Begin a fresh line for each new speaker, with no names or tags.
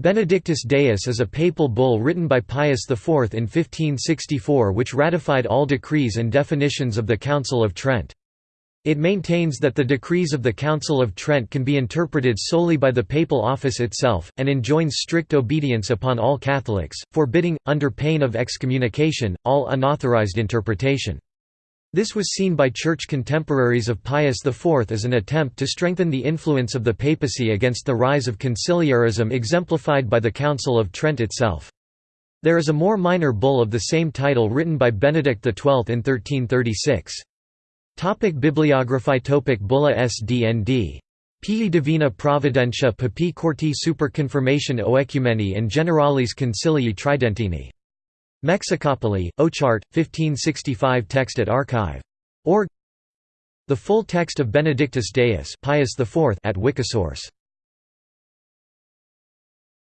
Benedictus Deus is a papal bull written by Pius IV in 1564 which ratified all decrees and definitions of the Council of Trent. It maintains that the decrees of the Council of Trent can be interpreted solely by the papal office itself, and enjoins strict obedience upon all Catholics, forbidding, under pain of excommunication, all unauthorized interpretation. This was seen by church contemporaries of Pius IV as an attempt to strengthen the influence of the papacy against the rise of conciliarism exemplified by the Council of Trent itself. There is a more minor bull of the same title written by Benedict XII in 1336. Topic Bibliography Topic Bulla SDND. Pii Divina Providentia Papae Quarti Super Confirmation Oecumeni and Generalis Concilii Tridentini. Mexicopoli, Ochart, 1565 Text at Archive. Org. The full text of Benedictus Deus Pius IV at Wikisource